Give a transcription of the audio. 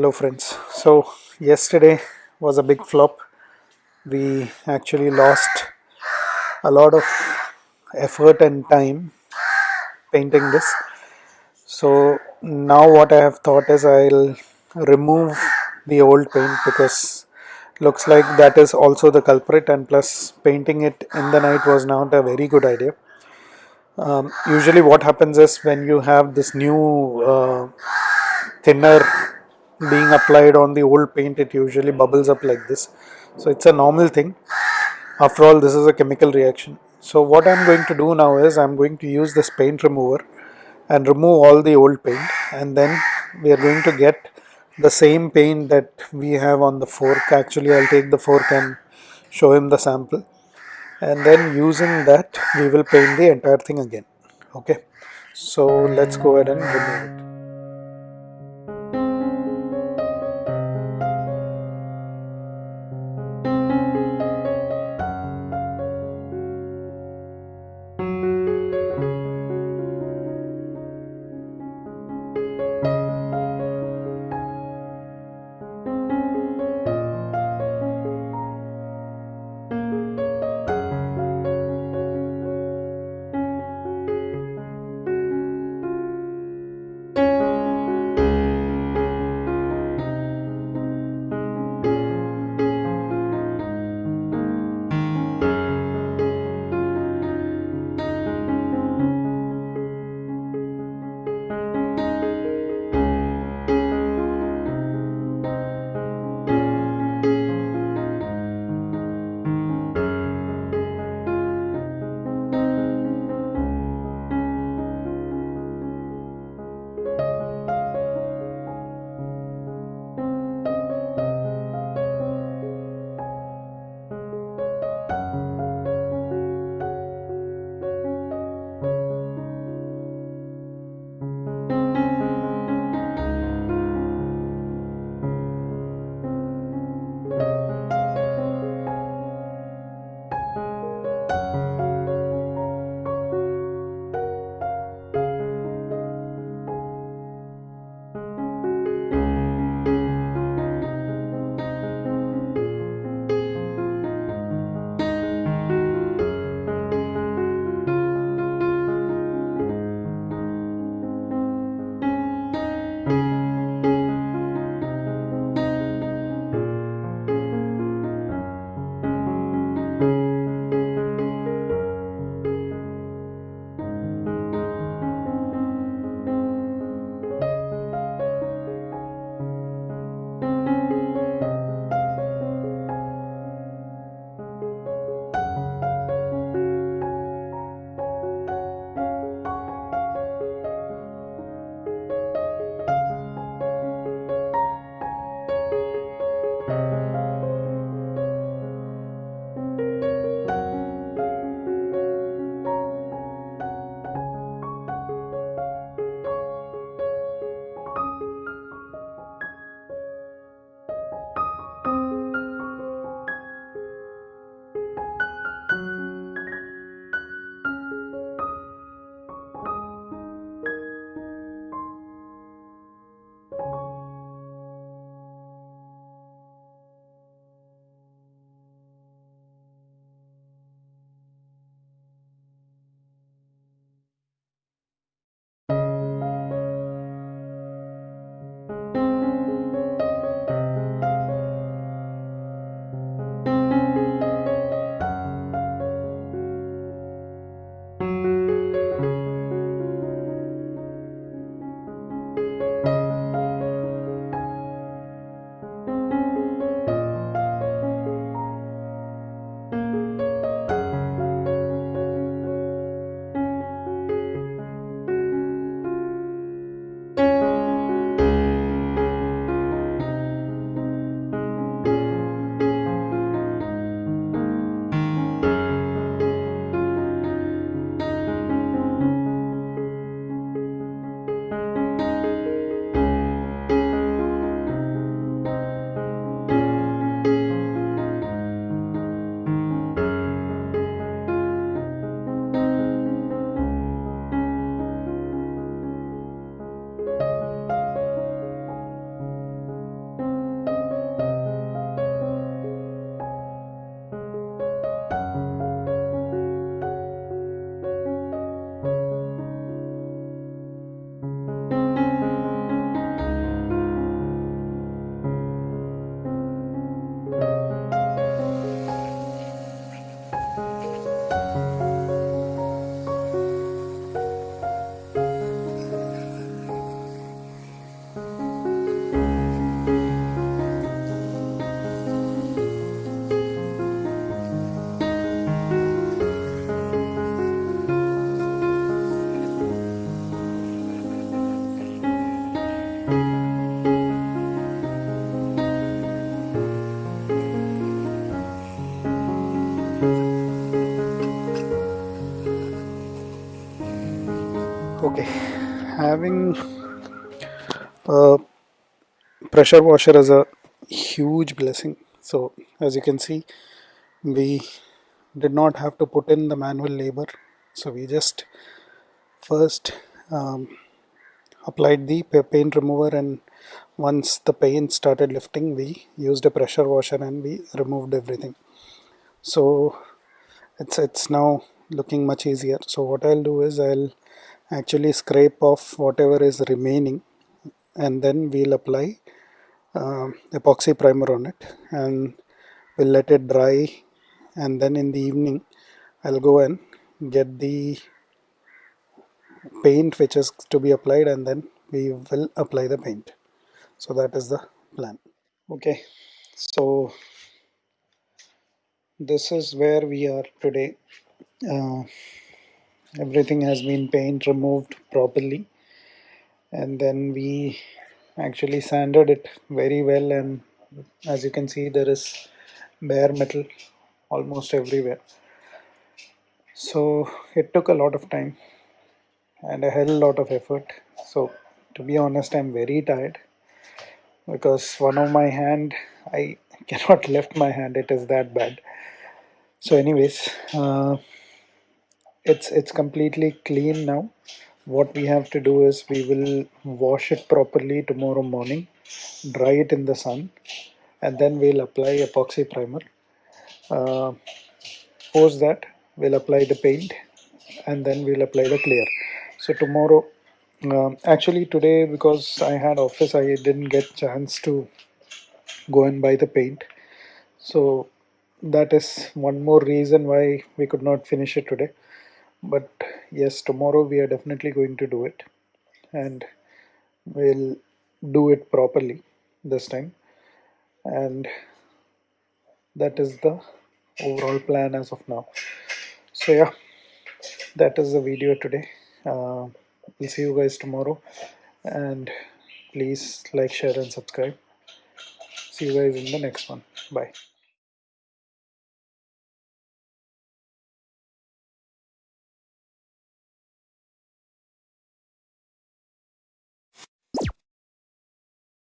Hello friends. So yesterday was a big flop. We actually lost a lot of effort and time painting this. So now what I have thought is I'll remove the old paint because looks like that is also the culprit and plus painting it in the night was not a very good idea. Um, usually what happens is when you have this new uh, thinner being applied on the old paint it usually bubbles up like this. So it's a normal thing. After all this is a chemical reaction. So what i'm going to do now is i'm going to use this paint remover and remove all the old paint. And then we are going to get the same paint that we have on the fork. Actually i'll take the fork and show him the sample. And then using that we will paint the entire thing again. Okay? So let's go ahead and remove it having a pressure washer is a huge blessing. So as you can see we did not have to put in the manual labor. So we just first um, applied the paint remover and once the paint started lifting we used a pressure washer and we removed everything. So it's it's now looking much easier. So what I'll do is I'll actually scrape off whatever is remaining and then we'll apply uh, epoxy primer on it and we'll let it dry. And then in the evening I'll go and get the paint which is to be applied and then we will apply the paint. So that is the plan. Okay. So this is where we are today. Uh, everything has been paint removed properly. And then we actually sanded it very well. And as you can see there is bare metal almost everywhere. So it took a lot of time and a hell lot of effort. So to be honest I'm very tired because one of my hand I cannot lift my hand. It is that bad. So anyways uh, it's it's completely clean now. What we have to do is we will wash it properly tomorrow morning dry it in the sun and then we'll apply epoxy primer. Uh, post that we'll apply the paint and then we'll apply the clear. So tomorrow um, actually today because I had office I didn't get chance to go and buy the paint. So that is one more reason why we could not finish it today but yes tomorrow we are definitely going to do it. And we'll do it properly this time. And that is the overall plan as of now. So yeah that is the video today. Uh, we'll see you guys tomorrow. And please like share and subscribe. See you guys in the next one. Bye